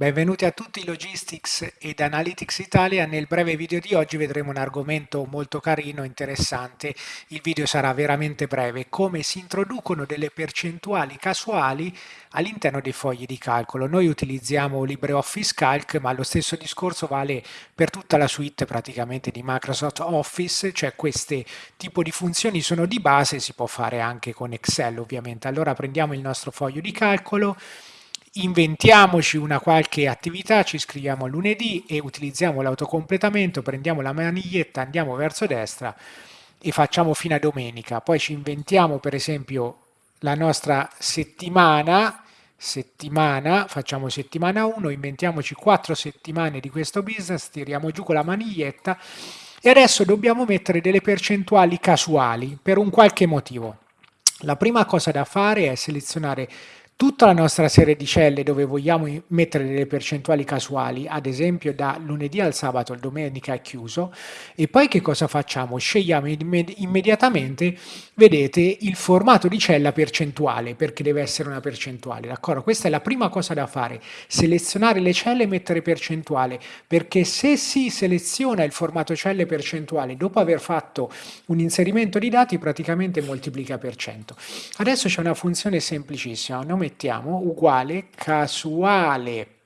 Benvenuti a tutti Logistics ed Analytics Italia. Nel breve video di oggi vedremo un argomento molto carino, interessante. Il video sarà veramente breve. Come si introducono delle percentuali casuali all'interno dei fogli di calcolo. Noi utilizziamo LibreOffice Calc, ma lo stesso discorso vale per tutta la suite praticamente di Microsoft Office, cioè queste tipo di funzioni sono di base, si può fare anche con Excel ovviamente. Allora prendiamo il nostro foglio di calcolo inventiamoci una qualche attività, ci iscriviamo a lunedì e utilizziamo l'autocompletamento, prendiamo la maniglietta, andiamo verso destra e facciamo fino a domenica. Poi ci inventiamo per esempio la nostra settimana, settimana, facciamo settimana 1, inventiamoci 4 settimane di questo business, tiriamo giù con la maniglietta e adesso dobbiamo mettere delle percentuali casuali per un qualche motivo. La prima cosa da fare è selezionare tutta la nostra serie di celle dove vogliamo mettere delle percentuali casuali, ad esempio da lunedì al sabato, il domenica è chiuso, e poi che cosa facciamo? Scegliamo immediatamente, vedete, il formato di cella percentuale, perché deve essere una percentuale, d'accordo? Questa è la prima cosa da fare, selezionare le celle e mettere percentuale, perché se si seleziona il formato celle percentuale dopo aver fatto un inserimento di dati, praticamente moltiplica per cento. Adesso c'è una funzione semplicissima, nome mettiamo uguale casuale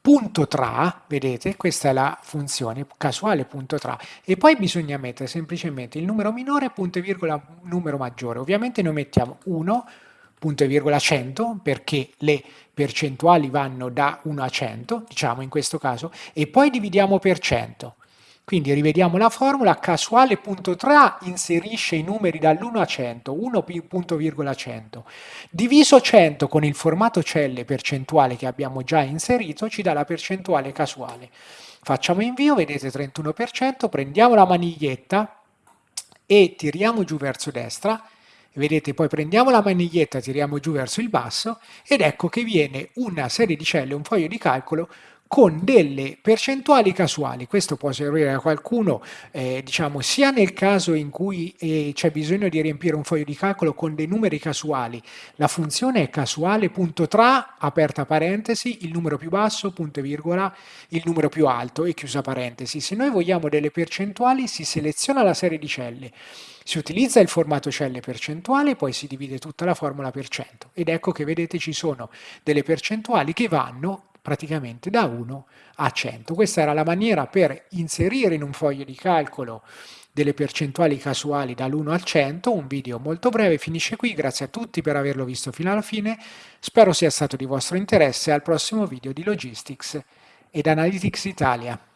punto tra, vedete, questa è la funzione casuale punto tra, e poi bisogna mettere semplicemente il numero minore, punto e virgola, numero maggiore. Ovviamente noi mettiamo 1, punto e virgola 100, perché le percentuali vanno da 1 a 100, diciamo in questo caso, e poi dividiamo per 100. Quindi rivediamo la formula, casuale.tra inserisce i numeri dall'1 a 100, 1.100, diviso 100 con il formato celle percentuale che abbiamo già inserito ci dà la percentuale casuale. Facciamo invio, vedete 31%, prendiamo la maniglietta e tiriamo giù verso destra, vedete poi prendiamo la maniglietta, tiriamo giù verso il basso ed ecco che viene una serie di celle, un foglio di calcolo con delle percentuali casuali. Questo può servire a qualcuno, eh, diciamo, sia nel caso in cui eh, c'è bisogno di riempire un foglio di calcolo con dei numeri casuali. La funzione è casuale.tra, aperta parentesi, il numero più basso, punto e virgola, il numero più alto e chiusa parentesi. Se noi vogliamo delle percentuali, si seleziona la serie di celle, si utilizza il formato celle percentuale, poi si divide tutta la formula per cento. Ed ecco che vedete ci sono delle percentuali che vanno praticamente da 1 a 100. Questa era la maniera per inserire in un foglio di calcolo delle percentuali casuali dall'1 al 100, un video molto breve, finisce qui, grazie a tutti per averlo visto fino alla fine, spero sia stato di vostro interesse, al prossimo video di Logistics ed Analytics Italia.